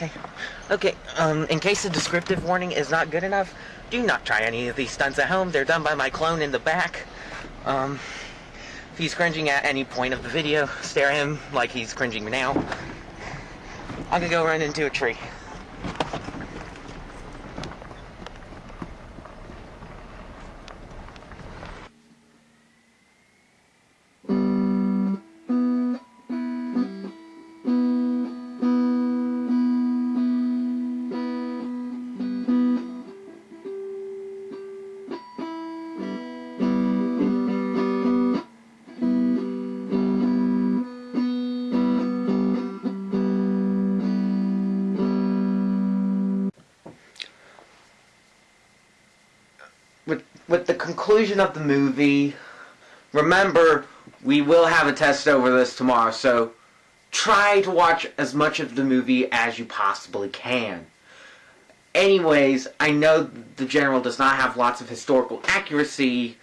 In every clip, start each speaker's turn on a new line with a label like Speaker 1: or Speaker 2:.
Speaker 1: Okay. Okay, um, in case the descriptive warning is not good enough, do not try any of these stunts at home. They're done by my clone in the back. Um, if he's cringing at any point of the video, stare at him like he's cringing now. I'm gonna go run into a tree. Conclusion of the movie, remember we will have a test over this tomorrow, so try to watch as much of the movie as you possibly can. Anyways, I know the general does not have lots of historical accuracy,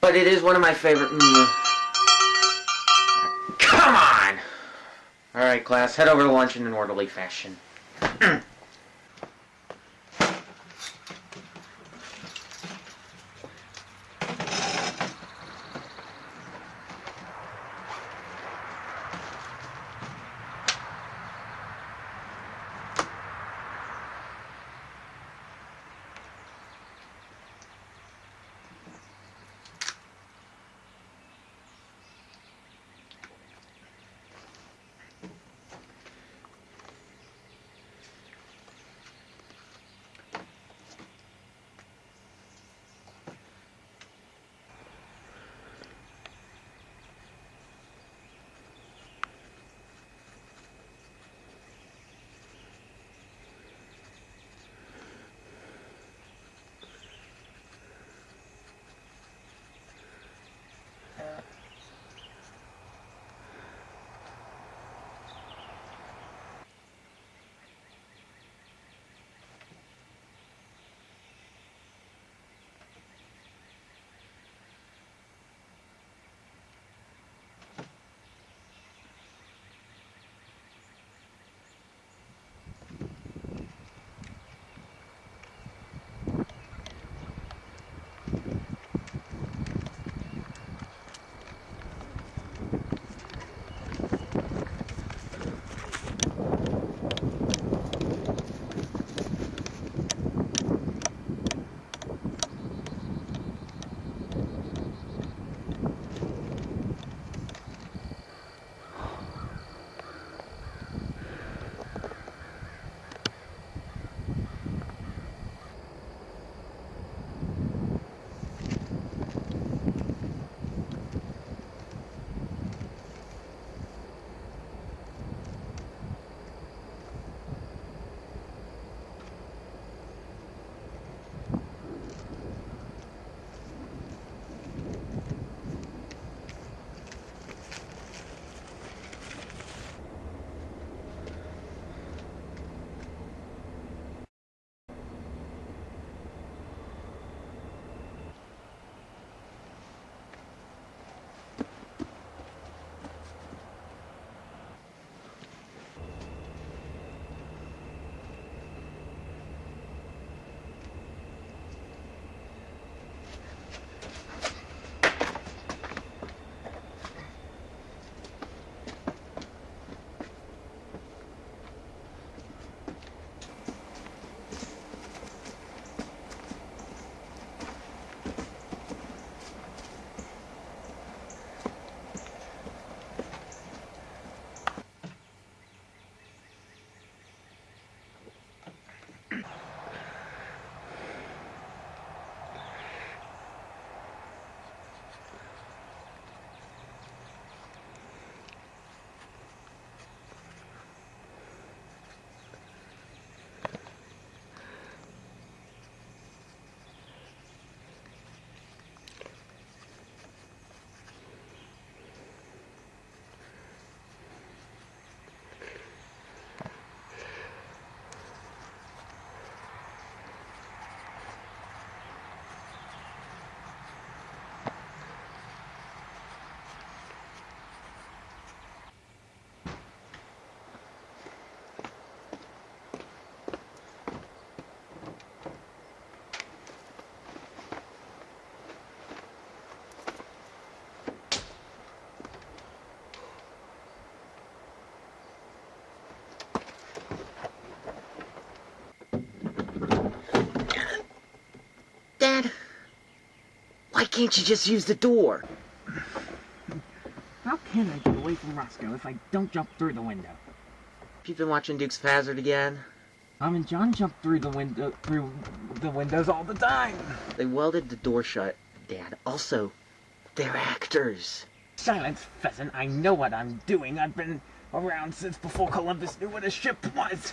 Speaker 1: but it is one of my favorite. Come on! Alright, class, head over to lunch in an orderly fashion.
Speaker 2: can't you just use the door?
Speaker 3: How can I get away from Rosco if I don't jump through the window?
Speaker 2: You've been watching Dukes of Hazzard again?
Speaker 3: Mom and John jump through the window through the windows all the time.
Speaker 2: They welded the door shut, Dad. Also, they're actors.
Speaker 3: Silence, pheasant. I know what I'm doing. I've been around since before Columbus knew what a ship was.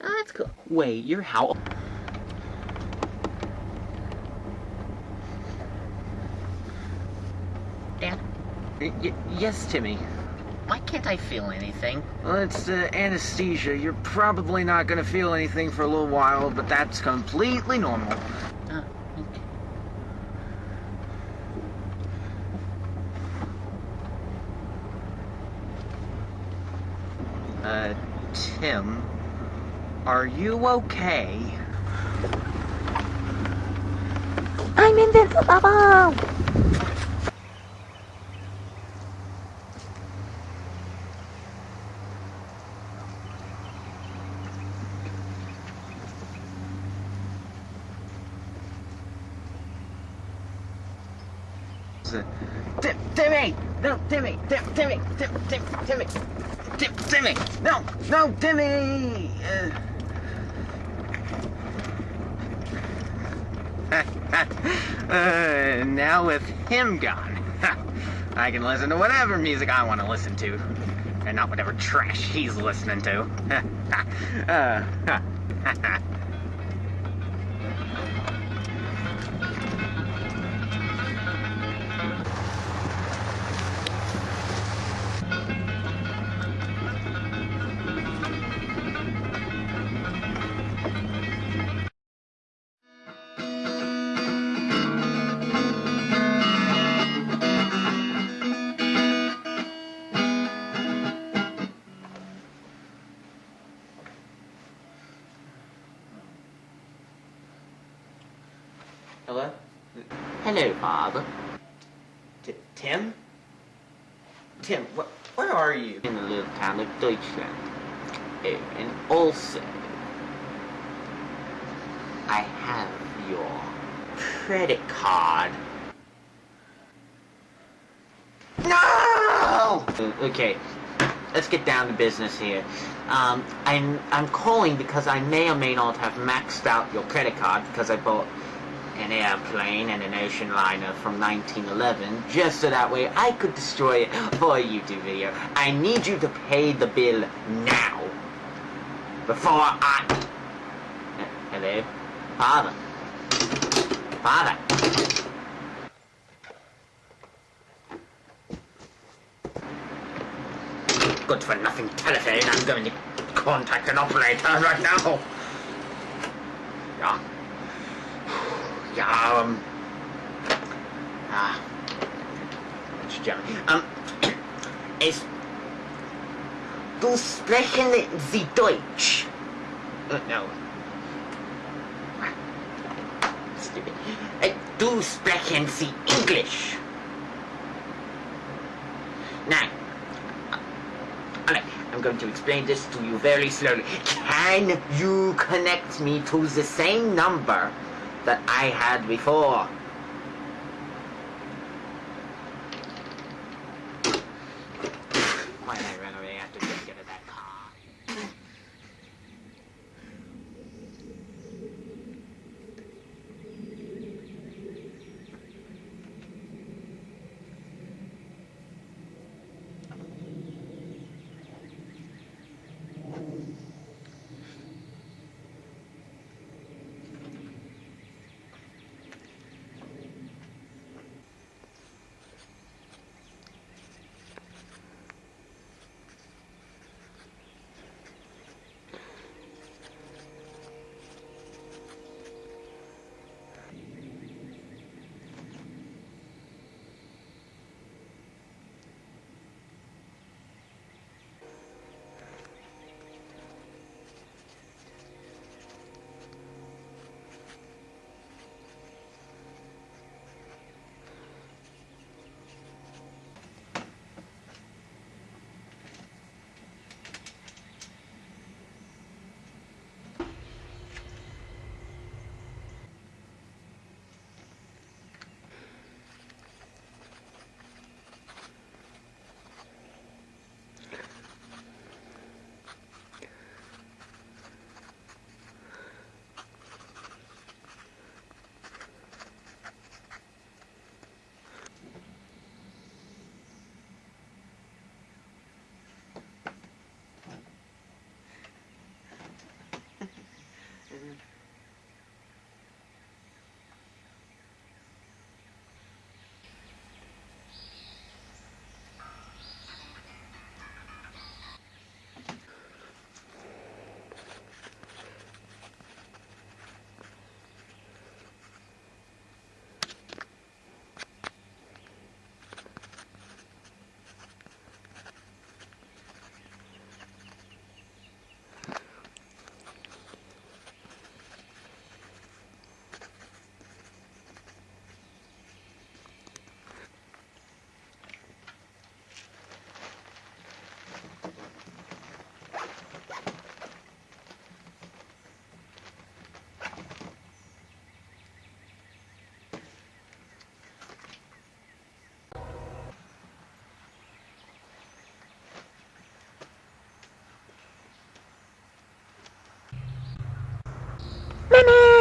Speaker 2: Oh, that's cool. Wait, you're how?
Speaker 1: Dad,
Speaker 2: Y- y- yes, Timmy.
Speaker 1: why can't I feel anything?
Speaker 2: Well, it's uh, anesthesia. You're probably not gonna feel anything for a little while, but that's completely normal.
Speaker 1: Uh, okay.
Speaker 2: Uh, Tim, are you okay?
Speaker 4: I'm invincible!
Speaker 2: Tim, Timmy! No, Timmy! Tim, Timmy! Tim, Tim, Timmy! Tim, Timmy! No, no, Timmy! Uh, uh, now with him gone, I can listen to whatever music I want to listen to, and not whatever trash he's listening to. uh,
Speaker 1: Father.
Speaker 2: T- Tim? Tim, wh- where are you?
Speaker 1: In the little town of Deutschland. And also, I have your credit card.
Speaker 2: No!
Speaker 1: Okay, let's get down to business here. Um, I'm I'm calling because I may or may not have maxed out your credit card because I bought an airplane and an ocean liner from 1911 just so that way I could destroy it for a YouTube video. I need you to pay the bill now before I. Hello, father. Father. Good for nothing telephone. I'm going to contact an operator right now. Yeah. Yeah, um. Ah. It's German. Um. Es. Du sprechen Sie Deutsch? Uh, no. Stupid. Uh, du sprechen Sie English? Now. Alright, I'm going to explain this to you very slowly. Can you connect me to the same number that I had before?
Speaker 5: Lemon!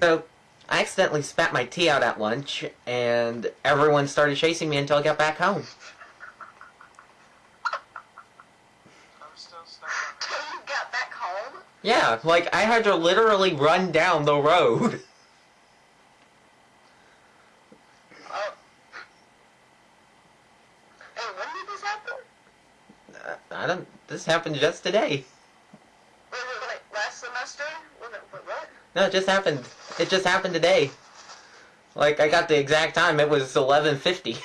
Speaker 1: So, I accidentally spat my tea out at lunch, and everyone started chasing me until I got back home.
Speaker 6: you got back home?
Speaker 1: Yeah, like, I had to literally run down the road.
Speaker 6: Oh. Hey, when did this happen?
Speaker 1: Uh, I don't. This happened just today.
Speaker 6: Wait, wait, wait, last semester? Wait, what?
Speaker 1: No, it just happened. It just happened today. Like, I got the exact time. It was 11.50.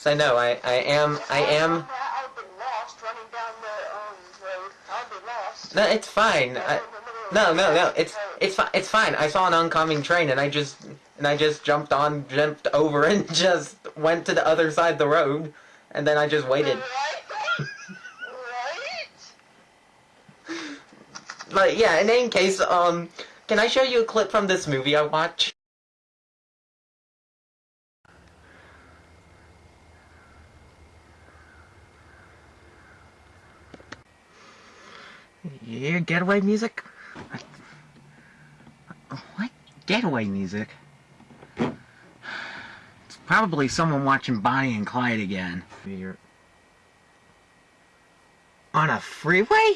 Speaker 1: So no, I, I am, I am,
Speaker 6: I've been lost running down the um, road. I'll be lost.
Speaker 1: no, it's fine. I, no, no, no, it's, it's fine, it's fine. I saw an oncoming train and I just, and I just jumped on, jumped over and just went to the other side of the road. And then I just waited.
Speaker 6: Right? right?
Speaker 1: But yeah, in any case, um, can I show you a clip from this movie I watched?
Speaker 7: Yeah, getaway music? What getaway music? Probably someone watching Bonnie and Clyde again. On a freeway?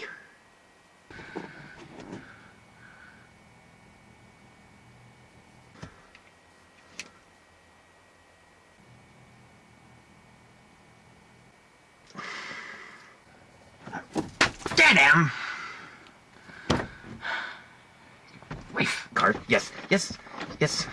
Speaker 7: Get him! Wait, car. Yes, yes, yes.